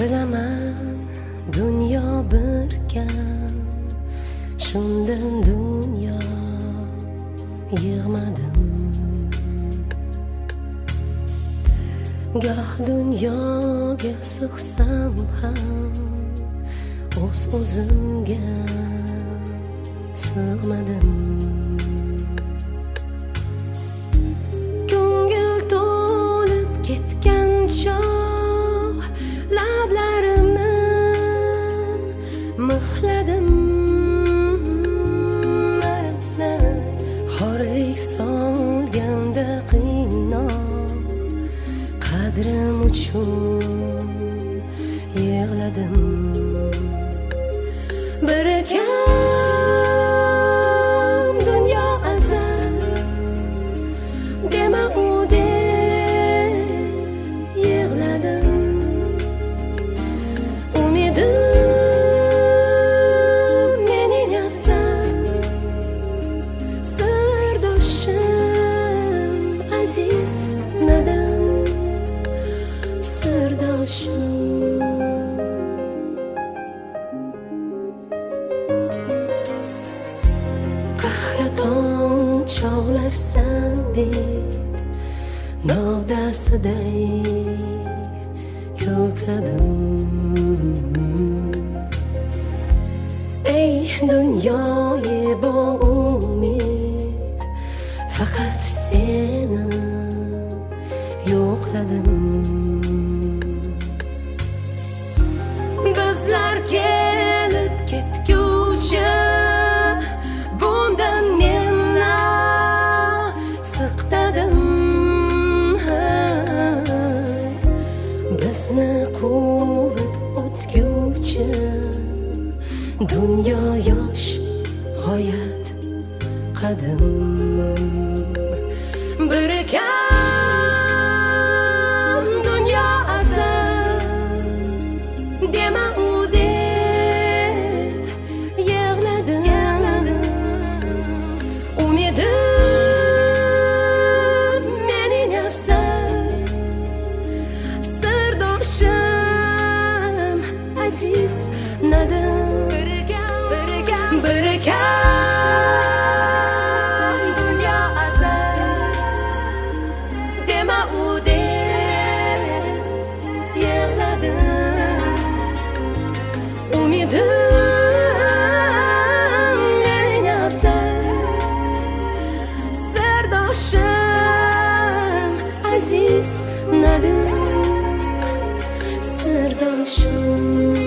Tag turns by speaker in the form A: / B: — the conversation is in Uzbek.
A: bernama shundan dunyo yig'madim goh dunyoga sig'sam ham o'z o'zimga sig'madim uchun yig'ladim. Qahraton chog'larsan bet novdasiday ko'kladim ey dunyoyi bu umid faqat seni yo'qladim siqtadim bizni quvib o'tguvchi dunyo yosh g'oyat qadim. Bir عزیز ندارم سرداشم